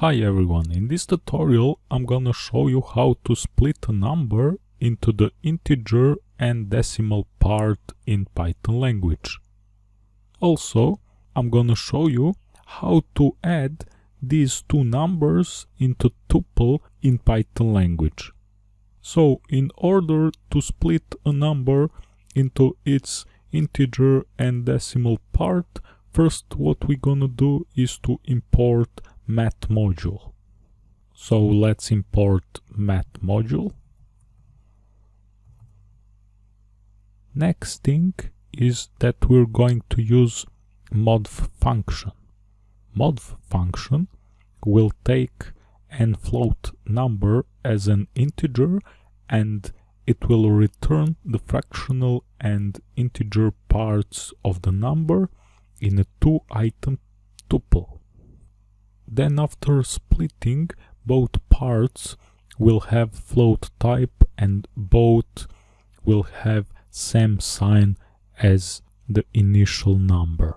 Hi everyone, in this tutorial I'm gonna show you how to split a number into the integer and decimal part in Python language. Also, I'm gonna show you how to add these two numbers into tuple in Python language. So, in order to split a number into its integer and decimal part, first what we're gonna do is to import math module. So let's import math module. Next thing is that we're going to use modf function. Modf function will take an float number as an integer and it will return the fractional and integer parts of the number in a two item tuple. Then after splitting, both parts will have float type and both will have same sign as the initial number.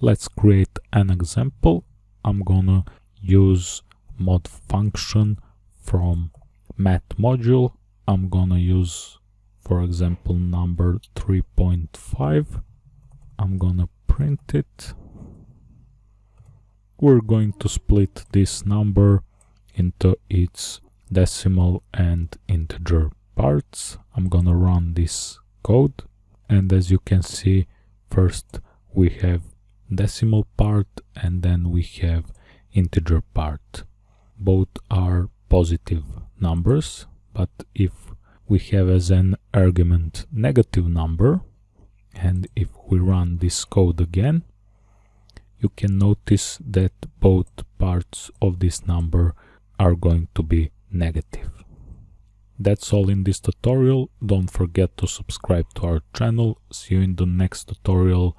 Let's create an example. I'm gonna use mod function from math module. I'm gonna use, for example, number 3.5. I'm gonna print it we're going to split this number into its decimal and integer parts. I'm gonna run this code and as you can see first we have decimal part and then we have integer part. Both are positive numbers but if we have as an argument negative number and if we run this code again you can notice that both parts of this number are going to be negative. That's all in this tutorial. Don't forget to subscribe to our channel. See you in the next tutorial